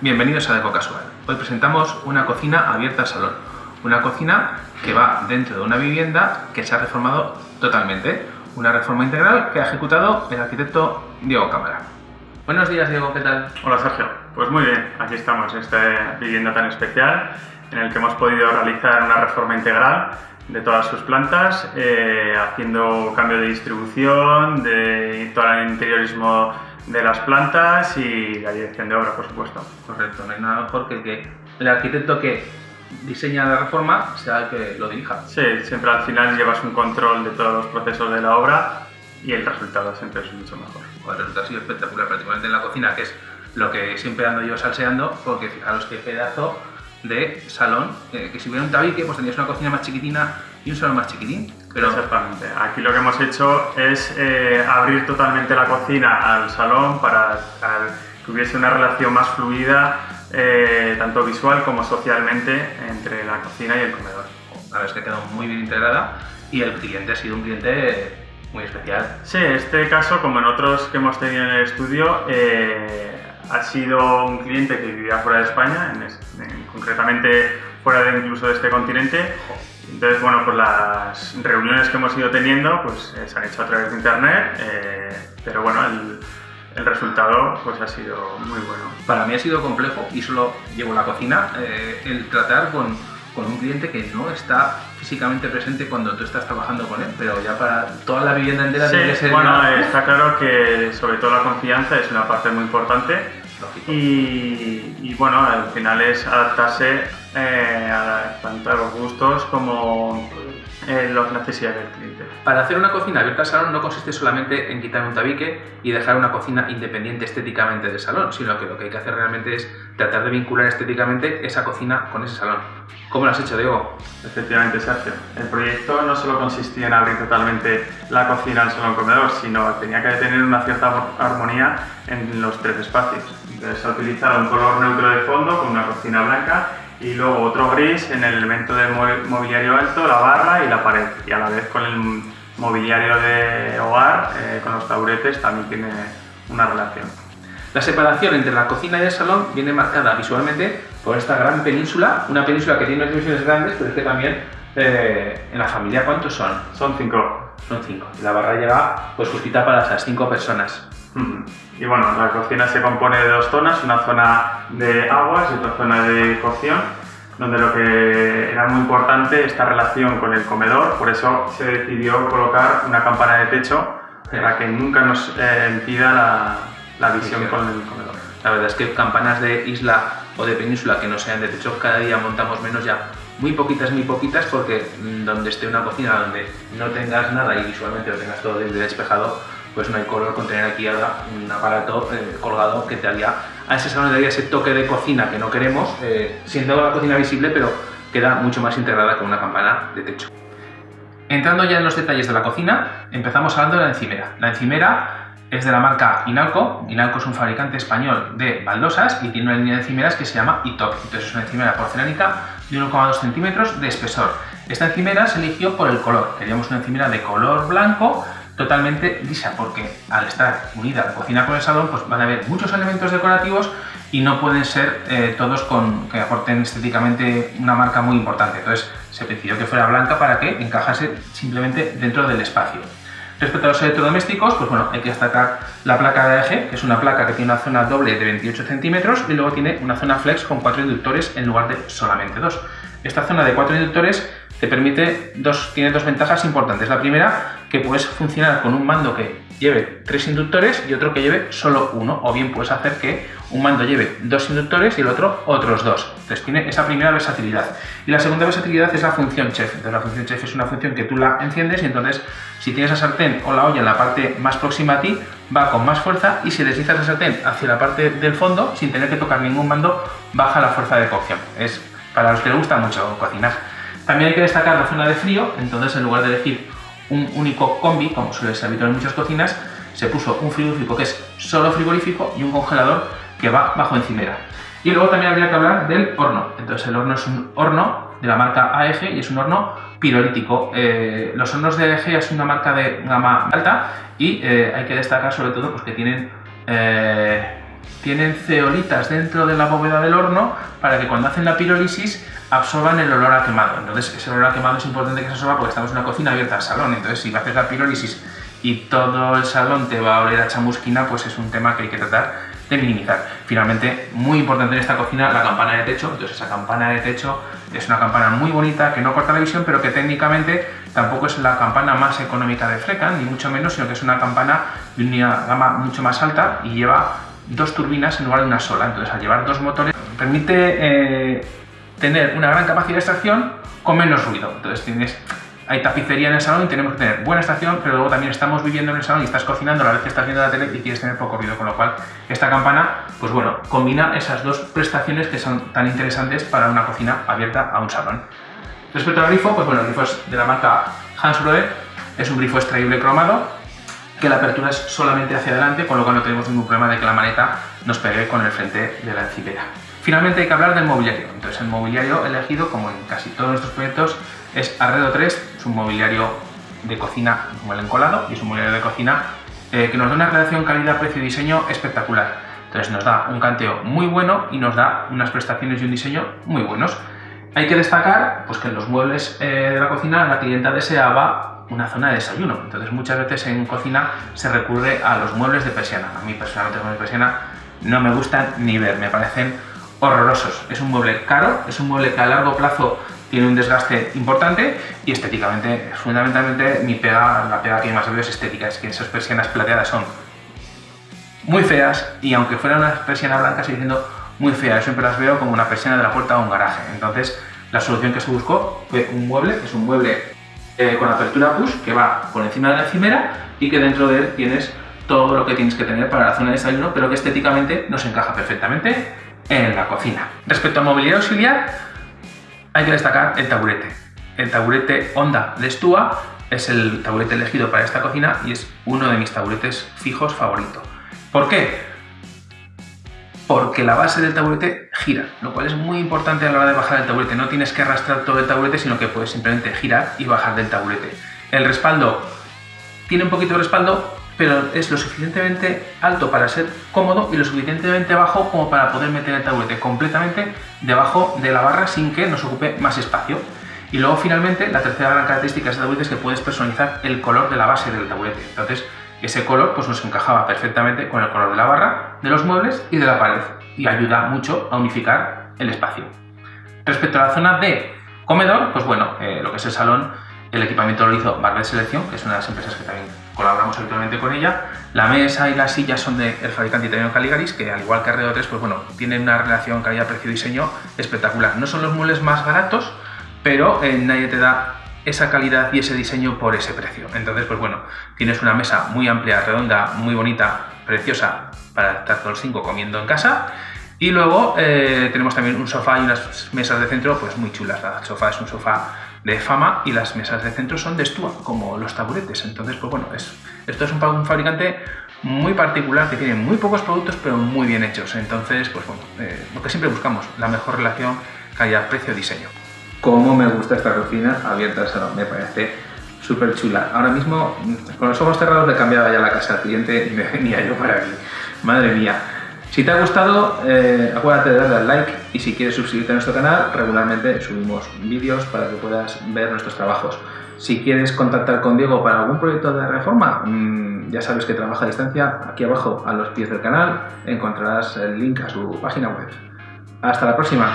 Bienvenidos a Deco Casual. Hoy presentamos una cocina abierta al salón. Una cocina que va dentro de una vivienda que se ha reformado totalmente. Una reforma integral que ha ejecutado el arquitecto Diego Cámara. Buenos días, Diego, ¿qué tal? Hola, Sergio. Pues muy bien, aquí estamos en esta vivienda tan especial en el que hemos podido realizar una reforma integral de todas sus plantas, eh, haciendo cambio de distribución, de todo el interiorismo de las plantas y la dirección de obra, por supuesto. Correcto, no hay nada mejor que que el arquitecto que diseña la reforma sea el que lo dirija. Sí, siempre al final llevas un control de todos los procesos de la obra y el resultado siempre es mucho mejor. el resultado ha sido espectacular, particularmente en la cocina, que es lo que siempre ando yo salseando, porque fijaros qué pedazo de salón, eh, que si hubiera un tabique, pues tendrías una cocina más chiquitina y un salón más chiquitín. Pero... Exactamente. Aquí lo que hemos hecho es eh, abrir totalmente la cocina al salón para que hubiese una relación más fluida, eh, tanto visual como socialmente, entre la cocina y el comedor. La verdad es que ha quedado muy bien integrada y el cliente ha sido un cliente muy especial. Sí, este caso, como en otros que hemos tenido en el estudio, ha sido un cliente que vivía fuera de España, concretamente fuera de incluso de este continente. Entonces, bueno, pues las reuniones que hemos ido teniendo pues eh, se han hecho a través de internet, eh, pero bueno, el, resultado pues ha sido muy bueno. Para mí ha sido complejo y solo llevo la cocina eh, el tratar con, con, un cliente que no está físicamente presente cuando tú estás trabajando con él, pero ya para toda la vivienda entera sí, ser... bueno, está claro que sobre todo la confianza es una parte muy importante y, bueno, al final es adaptarse eh, a, tanto a los gustos como eh, las necesidades del cliente. Para hacer una cocina abierta al salón no consiste solamente en quitar un tabique y dejar una cocina independiente estéticamente del salón, sino que lo que hay que hacer realmente es tratar de vincular estéticamente esa cocina con ese salón. ¿Cómo lo has hecho, Diego? Efectivamente, Sergio. El proyecto no solo consistía en abrir totalmente la cocina al salón comedor, sino tenía que tener una cierta armonía en los tres espacios. Entonces se utilizado un color neutro de fondo con una cocina blanca y luego otro gris en el elemento de mobiliario alto, la barra y la pared. Y a la vez con el mobiliario de hogar, eh, con los taburetes, también tiene una relación. La separación entre la cocina y el salón viene marcada visualmente por esta gran península, una península que tiene unas dimensiones grandes, pero es que también eh, en la familia, ¿cuántos son? Son cinco. Son cinco. Y la barra llega pues justita para esas cinco personas. Y bueno, la cocina se compone de dos zonas, una zona de aguas y otra zona de cocción, donde lo que era muy importante esta relación con el comedor, por eso se decidió colocar una campana de techo para que nunca nos eh, impida la, visión con el comedor. La verdad es que campanas de isla o de península que no sean de techo, cada día montamos menos ya. Muy poquitas, muy poquitas, porque mm, donde esté una cocina donde no tengas nada y visualmente lo tengas todo despejado, pues no hay color con tener aquí ahora un aparato eh, colgado que te haría a ese salón le ese toque de cocina que no queremos, eh, siendo la cocina visible, pero queda mucho más integrada con una campana de techo. Entrando ya en los detalles de la cocina, empezamos hablando de la encimera. La encimera es de la marca Inalco. Inalco es un fabricante español de baldosas y tiene una línea de encimeras que se llama ITOP. Entonces es una encimera porcelánica de 1,2 centímetros de espesor. Esta encimera se eligió por el color. Queríamos una encimera de color blanco totalmente lisa, porque al estar unida la cocina con el salón, pues van a haber muchos elementos decorativos y no pueden ser eh, todos con, que aporten estéticamente una marca muy importante. Entonces se decidió que fuera blanca para que encajase simplemente dentro del espacio. Respecto a los electrodomésticos, pues bueno, hay que destacar la placa de eje, que es una placa que tiene una zona doble de 28 centímetros y luego tiene una zona flex con cuatro inductores en lugar de solamente dos. Esta zona de cuatro inductores te permite dos, tiene dos ventajas importantes. La primera, que puedes funcionar con un mando que lleve tres inductores y otro que lleve solo uno, o bien puedes hacer que un mando lleve dos inductores y el otro otros dos. Entonces tiene esa primera versatilidad. Y la segunda versatilidad es la función chef. Entonces la función chef es una función que tú la enciendes y entonces si tienes la sartén o la olla en la parte más próxima a ti, va con más fuerza y si deslizas la sartén hacia la parte del fondo, sin tener que tocar ningún mando, baja la fuerza de cocción. Es para los que les gusta mucho cocinar. También hay que destacar la zona de frío, entonces en lugar de elegir un único combi, como suele ser habitual en muchas cocinas, se puso un frigorífico que es solo frigorífico y un congelador que va bajo encimera. Y luego también habría que hablar del horno. Entonces el horno es un horno de la marca AEG y es un horno pirolítico. Eh, los hornos de AEG es una marca de gama alta y eh, hay que destacar sobre todo pues, que tienen eh, tienen ceolitas dentro de la bóveda del horno para que cuando hacen la pirólisis absorban el olor a quemado. Entonces, ese olor a quemado es importante que se absorba porque estamos en una cocina abierta al salón. Entonces, si haces la pirólisis y todo el salón te va a oler a chamusquina, pues es un tema que hay que tratar de minimizar. Finalmente, muy importante en esta cocina, la campana de techo. Entonces, esa campana de techo es una campana muy bonita que no corta la visión, pero que técnicamente tampoco es la campana más económica de Frecan, ni mucho menos, sino que es una campana de una gama mucho más alta y lleva dos turbinas en lugar de una sola. Entonces, al llevar dos motores, permite eh, tener una gran capacidad de extracción con menos ruido. Entonces, tienes hay tapicería en el salón y tenemos que tener buena estación, pero luego también estamos viviendo en el salón y estás cocinando a la vez que estás viendo la tele y quieres tener poco ruido, con lo cual esta campana, pues bueno, combina esas dos prestaciones que son tan interesantes para una cocina abierta a un salón. Respecto al grifo, pues bueno, el grifo es de la marca Hansgrohe, es un grifo extraíble cromado, que la apertura es solamente hacia adelante, con lo cual no tenemos ningún problema de que la maneta nos pegue con el frente de la encimera. Finalmente hay que hablar del mobiliario. Entonces el mobiliario elegido, como en casi todos nuestros proyectos, es Arredo 3, es un mobiliario de cocina el encolado y es un mobiliario de cocina eh, que nos da una relación calidad-precio-diseño espectacular. Entonces nos da un canteo muy bueno y nos da unas prestaciones y un diseño muy buenos. Hay que destacar pues, que en los muebles eh, de la cocina la clienta deseaba una zona de desayuno. Entonces muchas veces en cocina se recurre a los muebles de persiana. A mí personalmente los muebles de persiana no me gustan ni ver, me parecen horrorosos. Es un mueble caro, es un mueble que a largo plazo tiene un desgaste importante y estéticamente, fundamentalmente, mi pega, la pega que más veo es estética, es que esas persianas plateadas son muy feas y aunque fuera una persiana blanca sigue siendo muy fea, yo siempre las veo como una persiana de la puerta a un garaje. Entonces, la solución que se buscó fue un mueble, que es un mueble eh, con apertura push, que va por encima de la encimera y que dentro de él tienes todo lo que tienes que tener para la zona de desayuno, pero que estéticamente nos encaja perfectamente en la cocina. Respecto al mobiliario auxiliar, hay que destacar el taburete. El taburete Honda de Stua es el taburete elegido para esta cocina y es uno de mis taburetes fijos favorito. ¿Por qué? Porque la base del taburete gira, lo cual es muy importante a la hora de bajar el taburete. No tienes que arrastrar todo el taburete, sino que puedes simplemente girar y bajar del taburete. El respaldo tiene un poquito de respaldo, pero es lo suficientemente alto para ser cómodo y lo suficientemente bajo como para poder meter el taburete completamente debajo de la barra sin que nos ocupe más espacio. Y luego finalmente la tercera gran característica de este taburete es que puedes personalizar el color de la base del taburete. Entonces ese color pues nos encajaba perfectamente con el color de la barra, de los muebles y de la pared y ayuda mucho a unificar el espacio. Respecto a la zona de comedor, pues bueno, eh, lo que es el salón el equipamiento lo hizo Barber Selección, que es una de las empresas que también colaboramos habitualmente con ella. La mesa y las sillas son del fabricante italiano Caligaris, que al igual que 3, pues bueno, tienen una relación calidad-precio-diseño espectacular. No son los muebles más baratos, pero eh, nadie te da esa calidad y ese diseño por ese precio. Entonces, pues bueno, tienes una mesa muy amplia, redonda, muy bonita, preciosa para estar todos cinco comiendo en casa. Y luego eh, tenemos también un sofá y unas mesas de centro pues muy chulas. El sofá es un sofá de fama y las mesas de centro son de Stua, como los taburetes. Entonces, pues bueno, es, esto es un, fabricante muy particular que tiene muy pocos productos pero muy bien hechos. Entonces, pues bueno, eh, lo que siempre buscamos, la mejor relación calidad-precio-diseño. Cómo me gusta esta cocina abierta al salón, me parece súper chula. Ahora mismo, con los ojos cerrados le cambiaba ya la casa al cliente y me venía yo para aquí. Madre mía. Si te ha gustado, eh, acuérdate de darle al like y si quieres suscribirte a nuestro canal, regularmente subimos vídeos para que puedas ver nuestros trabajos. Si quieres contactar con Diego para algún proyecto de reforma, mm, ya sabes que trabaja a distancia. Aquí abajo, a los pies del canal, encontrarás el link a su página web. Hasta la próxima.